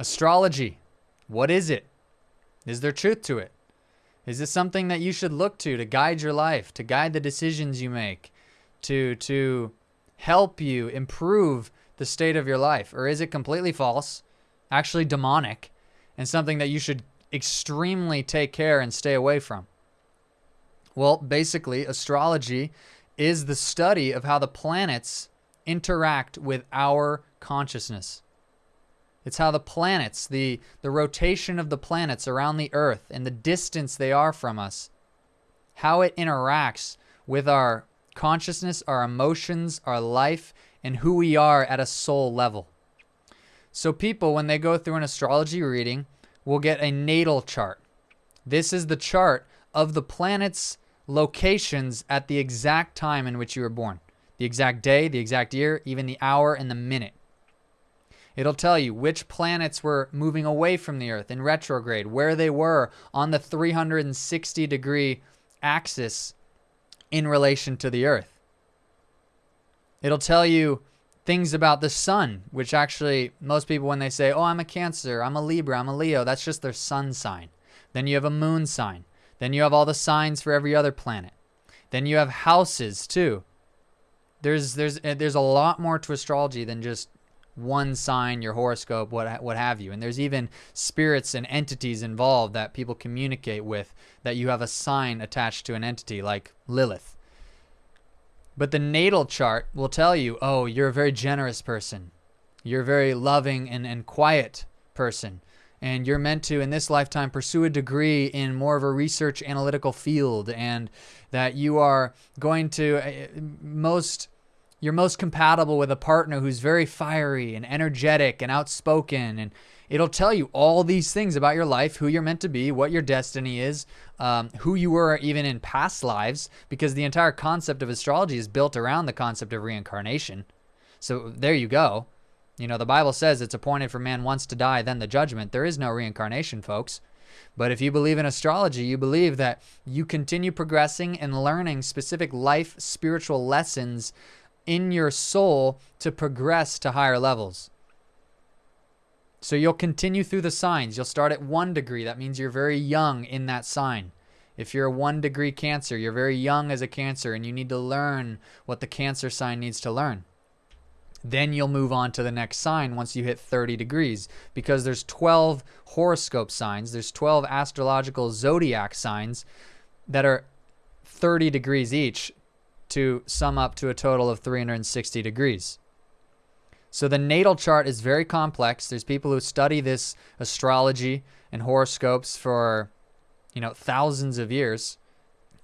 Astrology. What is it? Is there truth to it? Is this something that you should look to to guide your life, to guide the decisions you make, to to help you improve the state of your life? Or is it completely false, actually demonic, and something that you should extremely take care and stay away from? Well, basically, astrology is the study of how the planets interact with our consciousness. It's how the planets, the, the rotation of the planets around the Earth and the distance they are from us, how it interacts with our consciousness, our emotions, our life, and who we are at a soul level. So, people, when they go through an astrology reading, will get a natal chart. This is the chart of the planets' locations at the exact time in which you were born the exact day, the exact year, even the hour and the minute. It'll tell you which planets were moving away from the Earth in retrograde, where they were on the 360 degree axis in relation to the Earth. It'll tell you things about the sun, which actually, most people, when they say, Oh, I'm a Cancer, I'm a Libra, I'm a Leo, that's just their sun sign. Then you have a moon sign. Then you have all the signs for every other planet. Then you have houses too. There's there's eh, there's a lot more to astrology than just one sign, your horoscope, what what have you. And there's even spirits and entities involved that people communicate with that you have a sign attached to an entity like Lilith. But the natal chart will tell you, oh, you're a very generous person. You're a very loving and, and quiet person. And you're meant to, in this lifetime, pursue a degree in more of a research analytical field, and that you are going to uh, most you're most compatible with a partner who's very fiery and energetic and outspoken and it'll tell you all these things about your life who you're meant to be what your destiny is um, who you were even in past lives because the entire concept of astrology is built around the concept of reincarnation. So there you go. You know the bible says it's appointed for man once to die then the judgment. There is no reincarnation folks. But if you believe in astrology, you believe that you continue progressing and learning specific life spiritual lessons in your soul to progress to higher levels. So you'll continue through the signs. You'll start at one degree. That means you're very young in that sign. If you're a one degree Cancer, you're very young as a Cancer and you need to learn what the Cancer sign needs to learn. Then you'll move on to the next sign once you hit 30 degrees because there's 12 horoscope signs, there's 12 astrological zodiac signs that are 30 degrees each to sum up to a total of 360 degrees. So the natal chart is very complex. There's people who study this astrology and horoscopes for, you know, thousands of years.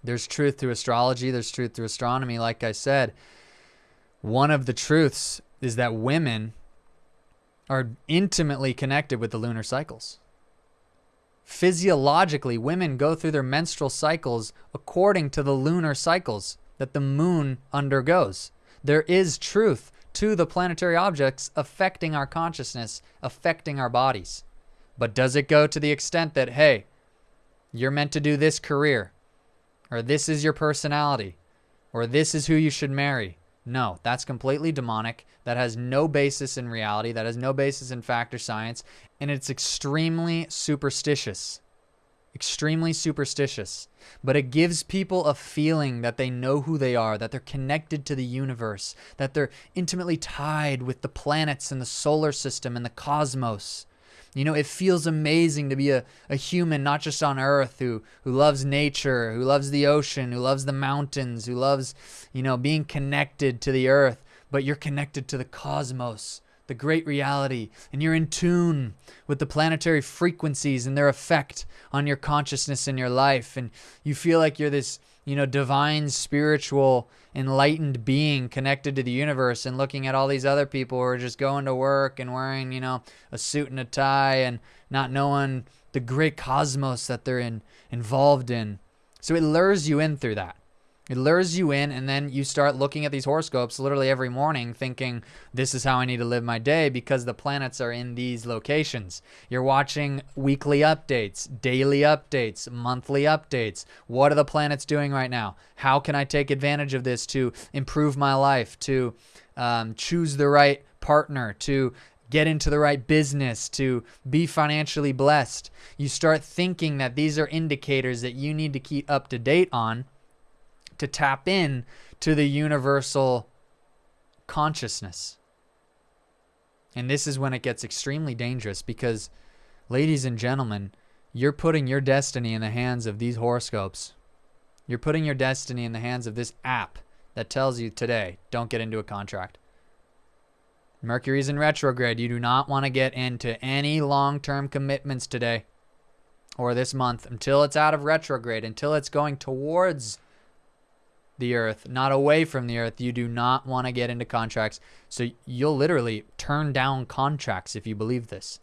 There's truth to astrology, there's truth to astronomy like I said. One of the truths is that women are intimately connected with the lunar cycles. Physiologically, women go through their menstrual cycles according to the lunar cycles that the moon undergoes. There is truth to the planetary objects affecting our consciousness, affecting our bodies. But does it go to the extent that, hey, you're meant to do this career, or this is your personality, or this is who you should marry? No, that's completely demonic. That has no basis in reality. That has no basis in fact or science. And it's extremely superstitious extremely superstitious, but it gives people a feeling that they know who they are, that they're connected to the universe, that they're intimately tied with the planets and the solar system and the cosmos. You know, it feels amazing to be a, a human, not just on Earth, who, who loves nature, who loves the ocean, who loves the mountains, who loves, you know, being connected to the Earth, but you're connected to the cosmos the great reality, and you're in tune with the planetary frequencies and their effect on your consciousness and your life. And you feel like you're this, you know, divine, spiritual, enlightened being connected to the universe and looking at all these other people who are just going to work and wearing, you know, a suit and a tie and not knowing the great cosmos that they're in involved in. So it lures you in through that. It lures you in, and then you start looking at these horoscopes literally every morning, thinking, This is how I need to live my day because the planets are in these locations. You're watching weekly updates, daily updates, monthly updates. What are the planets doing right now? How can I take advantage of this to improve my life, to um, choose the right partner, to get into the right business, to be financially blessed. You start thinking that these are indicators that you need to keep up to date on to tap in to the universal consciousness. And this is when it gets extremely dangerous because, ladies and gentlemen, you're putting your destiny in the hands of these horoscopes. You're putting your destiny in the hands of this app that tells you today, don't get into a contract. Mercury's in retrograde. You do not want to get into any long term commitments today or this month until it's out of retrograde, until it's going towards the earth, not away from the earth. You do not want to get into contracts. So you'll literally turn down contracts if you believe this.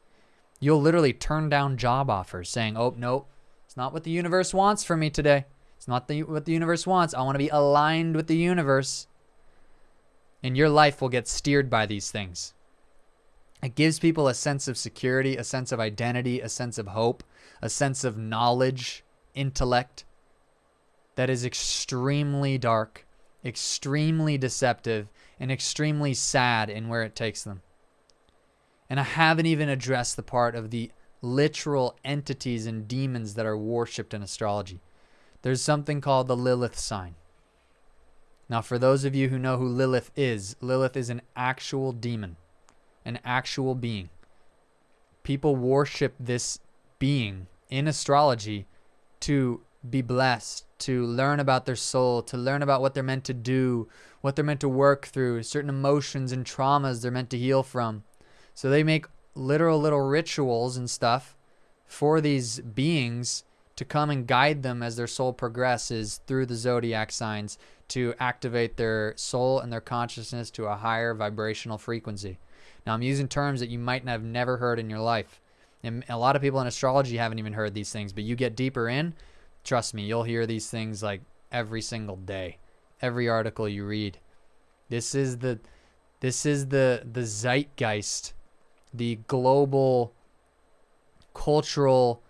You'll literally turn down job offers saying, oh, no, it's not what the universe wants for me today. It's not the, what the universe wants. I want to be aligned with the universe and your life will get steered by these things. It gives people a sense of security, a sense of identity, a sense of hope, a sense of knowledge, intellect that is extremely dark, extremely deceptive, and extremely sad in where it takes them. And I haven't even addressed the part of the literal entities and demons that are worshipped in astrology. There's something called the Lilith sign. Now, for those of you who know who Lilith is, Lilith is an actual demon, an actual being. People worship this being in astrology to be blessed, to learn about their soul, to learn about what they're meant to do, what they're meant to work through, certain emotions and traumas they're meant to heal from. So they make literal little rituals and stuff for these beings to come and guide them as their soul progresses through the zodiac signs to activate their soul and their consciousness to a higher vibrational frequency. Now, I'm using terms that you might have never heard in your life. And a lot of people in astrology haven't even heard these things, but you get deeper in, trust me, you'll hear these things like every single day, every article you read. This is the this is the the zeitgeist, the global cultural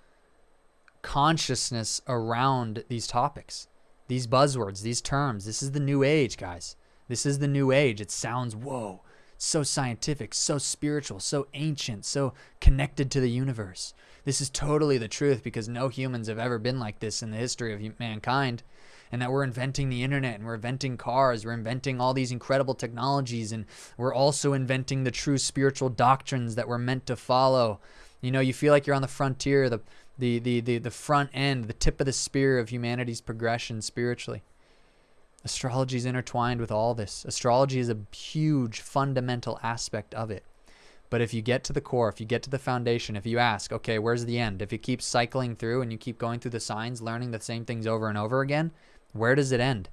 consciousness around these topics these buzzwords, these terms. This is the new age, guys. This is the new age. It sounds, whoa, so scientific, so spiritual, so ancient, so connected to the universe. This is totally the truth because no humans have ever been like this in the history of mankind. And that we're inventing the internet and we're inventing cars, we're inventing all these incredible technologies, and we're also inventing the true spiritual doctrines that we're meant to follow. You know, you feel like you're on the frontier, the the, the, the, the front end, the tip of the spear of humanity's progression spiritually. Astrology is intertwined with all this. Astrology is a huge fundamental aspect of it. But if you get to the core, if you get to the foundation, if you ask, okay, where's the end? If you keep cycling through and you keep going through the signs, learning the same things over and over again, where does it end?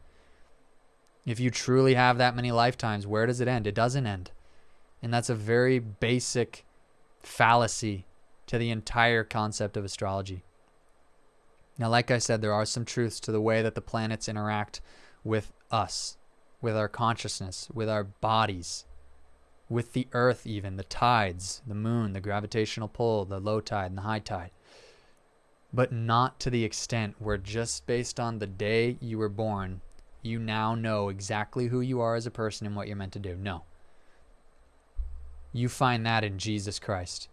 If you truly have that many lifetimes, where does it end? It doesn't end. And that's a very basic fallacy to the entire concept of astrology. Now, like I said, there are some truths to the way that the planets interact with us, with our consciousness, with our bodies, with the earth, even the tides, the moon, the gravitational pull, the low tide and the high tide. But not to the extent where just based on the day you were born, you now know exactly who you are as a person and what you're meant to do. No. You find that in Jesus Christ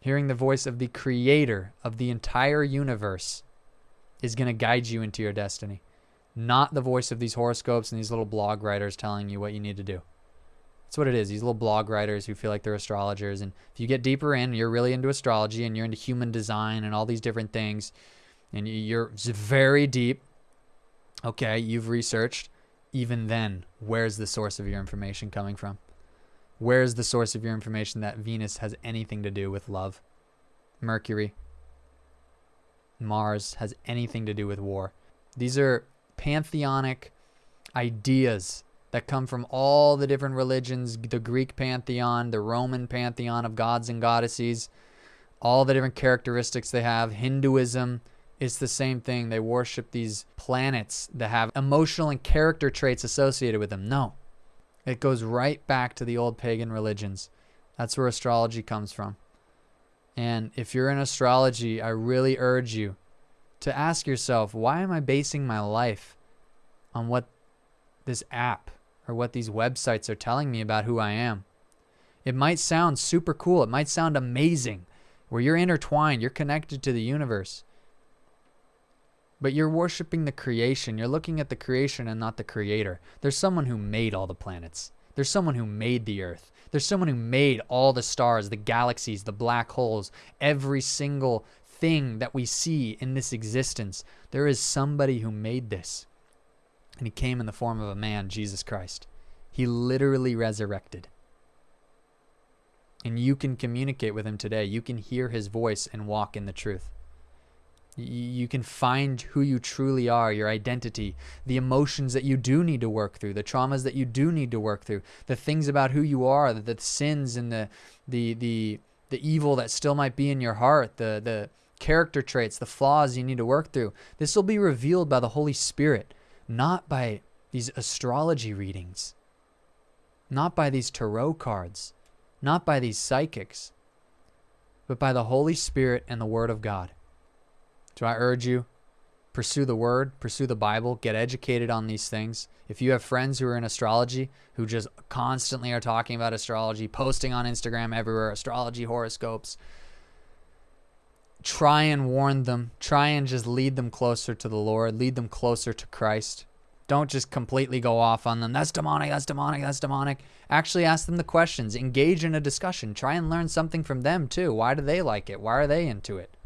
hearing the voice of the creator of the entire universe is going to guide you into your destiny, not the voice of these horoscopes and these little blog writers telling you what you need to do. That's what it is. These little blog writers who feel like they're astrologers. And if you get deeper in, you're really into astrology and you're into human design and all these different things, and you're very deep. Okay, you've researched. Even then, where's the source of your information coming from? Where's the source of your information that Venus has anything to do with love? Mercury, Mars has anything to do with war. These are pantheonic ideas that come from all the different religions the Greek pantheon, the Roman pantheon of gods and goddesses, all the different characteristics they have. Hinduism, it's the same thing. They worship these planets that have emotional and character traits associated with them. No. It goes right back to the old pagan religions. That's where astrology comes from. And if you're in astrology, I really urge you to ask yourself, why am I basing my life on what this app or what these websites are telling me about who I am? It might sound super cool. It might sound amazing where you're intertwined, you're connected to the universe. But you're worshiping the creation. You're looking at the creation and not the creator. There's someone who made all the planets. There's someone who made the earth. There's someone who made all the stars, the galaxies, the black holes, every single thing that we see in this existence. There is somebody who made this. And he came in the form of a man, Jesus Christ. He literally resurrected. And you can communicate with him today. You can hear his voice and walk in the truth. You can find who you truly are, your identity, the emotions that you do need to work through, the traumas that you do need to work through, the things about who you are, the, the sins and the the the the evil that still might be in your heart, the the character traits, the flaws you need to work through. This will be revealed by the Holy Spirit, not by these astrology readings, not by these tarot cards, not by these psychics, but by the Holy Spirit and the Word of God. So I urge you, pursue the word, pursue the Bible, get educated on these things. If you have friends who are in astrology who just constantly are talking about astrology, posting on Instagram everywhere, astrology horoscopes, try and warn them. Try and just lead them closer to the Lord, lead them closer to Christ. Don't just completely go off on them. That's demonic, that's demonic, that's demonic. Actually ask them the questions. Engage in a discussion. Try and learn something from them too. Why do they like it? Why are they into it?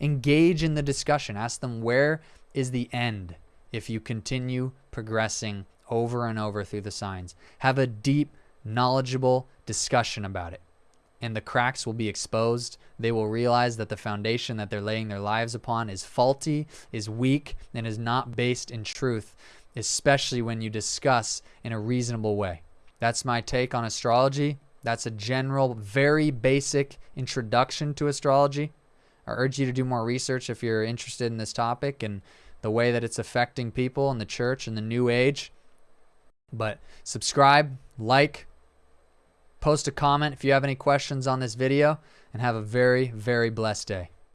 Engage in the discussion. Ask them where is the end if you continue progressing over and over through the signs. Have a deep, knowledgeable discussion about it. And the cracks will be exposed. They will realize that the foundation that they're laying their lives upon is faulty, is weak, and is not based in truth, especially when you discuss in a reasonable way. That's my take on astrology. That's a general, very basic introduction to astrology. I urge you to do more research if you're interested in this topic and the way that it's affecting people in the church and the new age. But subscribe, like, post a comment if you have any questions on this video, and have a very, very blessed day.